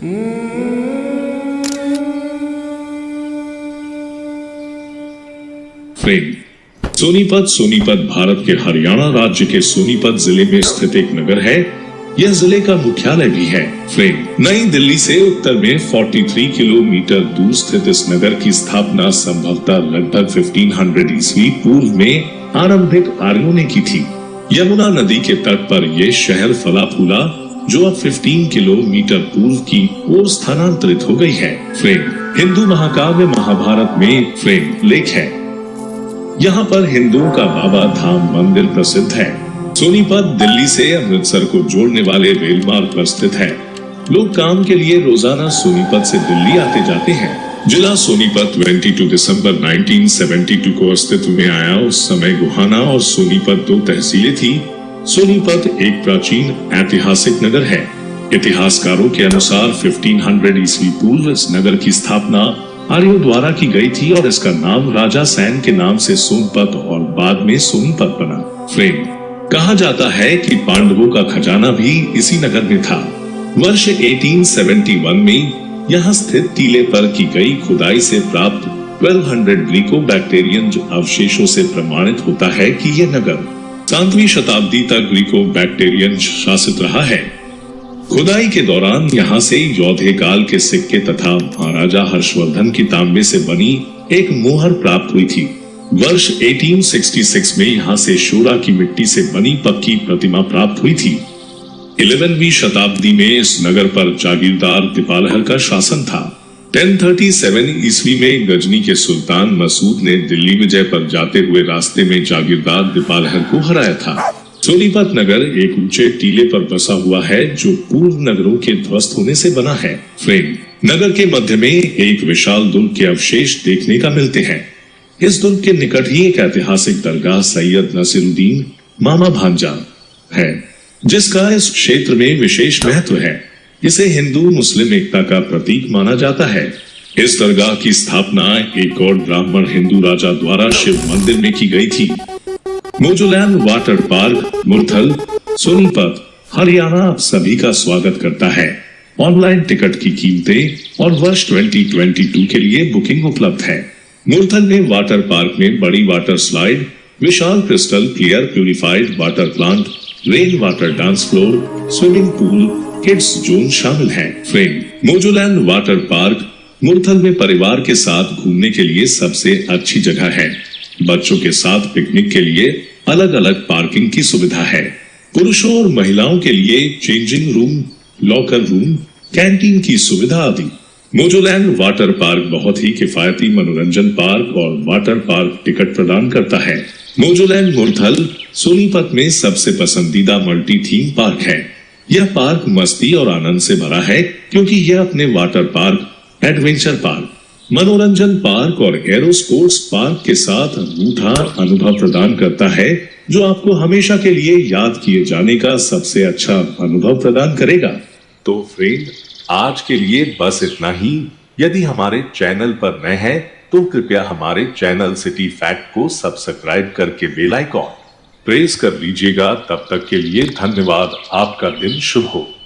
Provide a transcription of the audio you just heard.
Frame Sonipat Sonipat Bharat के हरियाणा राज्य के सोनीपत ज़िले में स्थित एक नगर है। यह ज़िले का मुख्यालय भी है। फ्रेम नई दिल्ली से उत्तर में 43 किलोमीटर दूर स्थित इस नगर की स्थापना संभवतः लगभग 1500 ईस्वी पूर्व में आरंभिक आर्यों ने की थी। यमुना नदी के तट पर यह शहर फला फूला जो अब 15 किलोमीटर पूर्व की ओर स्थानांतरित हो गई है। फ्रेम, हिंदू महाकाव्य महाभारत में फ्रेम लेख है। यहाँ पर हिंदुओं का बाबा धाम मंदिर प्रसिद्ध है। सोनीपत, दिल्ली से अमृतसर को जोड़ने वाले रेल मार्ग पर स्थित है। लोग काम के लिए रोज़ाना सोनीपत से दिल्ली आते जाते हैं। जिला सोनीपत 22 दिसंबर 1972 को अस्तित्व में आया। उस समय गुहाना और सोनीपत दो तहसीलें थी। सोनीपत एक प्राचीन ऐतिहासिक नगर है। इतिहासकारों के अनुसार 1500 ईस्वी पूर्व इस नगर की स्थापना आर्यों द्वारा की गई थी और इसका नाम राजा सैन के नाम से सोनपत और बाद में सोनपत बना। फ्रेम कहा जाता है कि पांडवों का खजाना भी इसी नगर में था। वर्ष 1871 में यहाँ स्थित टीले पर की गई खुदाई से प्राप्त 1200 ग्रीको बैक्टेरियन अवशेषों से प्रमाणित होता है कि यह नगर सातवीं शताब्दी तक ग्रीको बैक्टेरियन शासित रहा है। खुदाई के दौरान यहाँ से योधे काल के सिक्के तथा महाराजा हर्षवर्धन की तांबे से बनी एक मोहर प्राप्त हुई थी। वर्ष 1866 में यहाँ से शोरा की मिट्टी से बनी पक्की प्रतिमा प्राप्त हुई थी। 11वीं शताब्दी में इस नगर पर जागीरदार दीपालहर का शासन था। 1037 ईस्वी में गजनी के सुल्तान मसूद ने दिल्ली विजय पर जाते हुए रास्ते में जागीरदार दीपालहर को हराया था। सोनीपत नगर एक ऊँचे टीले पर बसा हुआ है, जो पूर्व नगरों के ध्वस्त होने से बना है। फ्रेम। नगर के मध्य में एक विशाल दुर्ग के अवशेष देखने का मिलते हैं। इस दुर्ग के निकट ही एक ऐतिहासिक दरगाह सैयद नसीरुद्दीन मामा भांजा है, जिसका इस क्षेत्र में विशेष महत्व है। इसे हिंदू मुस्लिम एकता का प्रतीक माना जाता है। इस दरगाह की स्थापना एक और ब्राह्मण हिंदू राजा द्वारा शिव मंदिर में की गई थी। Mojoland water park, Murthal, Sonipat, Haryana, आप सभी का स्वागत करता है। ऑनलाइन टिकट की कीमतें और वर्ष 2022 के लिए बुकिंग उपलब्ध है। मुरथल में वाटर पार्क में बड़ी वाटर स्लाइड, विशाल crystal clear purified water plant, rain water dance floor, swimming pool kids zone शामिल है। फ्रेम मोजोलैंड वाटर पार्क मुरथल में परिवार के साथ घूमने के लिए सबसे अच्छी जगह है। बच्चों के साथ पिकनिक के लिए अलग अलग पार्किंग की सुविधा है। पुरुषों और महिलाओं के लिए changing room locker room canteen की सुविधा आदि। मोजोलैंड वाटर पार्क बहुत ही किफायती मनोरंजन पार्क और वाटर पार्क टिकट प्रदान करता है। मोजोलैंड मुरथल सोनीपत में सबसे पसंदीदा मल्टी थीम पार्क है। यह पार्क मस्ती और आनंद से भरा है, क्योंकि यह अपने वाटर पार्क, एडवेंचर पार्क, मनोरंजन पार्क और एरो स्पोर्ट्स पार्क के साथ अनूठा अनुभव प्रदान करता है, जो आपको हमेशा के लिए याद किए जाने का सबसे अच्छा अनुभव प्रदान करेगा। तो फ्रेंड आज के लिए बस इतना ही। यदि हमारे चैनल पर नए हैं तो कृपया हमारे चैनल सिटी फैक्ट को सब्सक्राइब करके बेल आइकॉन प्रेस कर लीजिएगा। तब तक के लिए धन्यवाद। आपका दिन शुभ हो।